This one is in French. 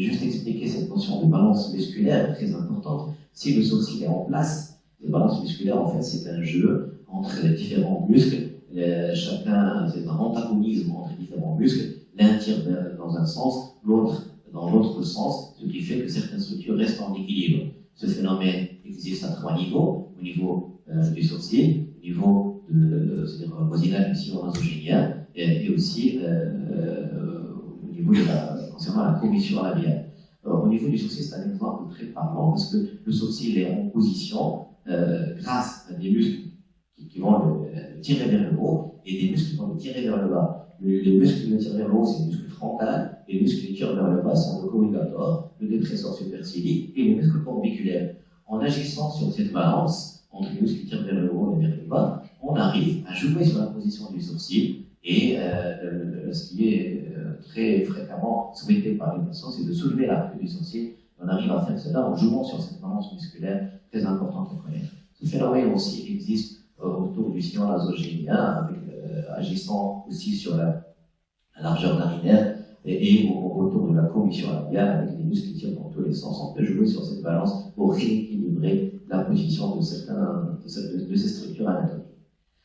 juste expliquer cette notion de balance musculaire très importante. Si le sourcil est en place, la balance musculaire, en fait, c'est un jeu entre les différents muscles. chacun, c'est un antagonisme entre différents muscles. L'un tire dans un sens, l'autre dans l'autre sens, ce qui fait que certaines structures restent en équilibre. Ce phénomène existe à trois niveaux, au niveau euh, du sourcil, au niveau de, c'est-à-dire voisinage nasogénien, et, et aussi euh, euh, au niveau de la, concernant la commission labiale. au niveau du sourcil, c'est un exemple très parlant parce que le sourcil est en position grâce à des muscles qui, vont le, tirer vers le haut et des muscles qui vont le tirer vers le bas. les muscles qui le tirent vers le haut, c'est les muscles frontaux, et les muscles qui tirent vers le bas sont le corrugator, le dépresseur supercilique et les muscles corbiculaires. En agissant sur cette balance entre les muscles qui tirent vers le haut et vers le bas, on arrive à jouer sur la position du sourcil très fréquemment souhaité par les patients, c'est de soulever la queue du sourcil. On arrive à faire cela en jouant sur cette balance musculaire très importante et. Ce phénomène aussi existe euh, autour du sillon nasogénien, agissant aussi sur la, la largeur narinaire et, autour de la commission labiale avec les muscles qui tirent dans tous les sens. On peut jouer sur cette balance pour rééquilibrer la position de, certains, de, ces structures anatomiques.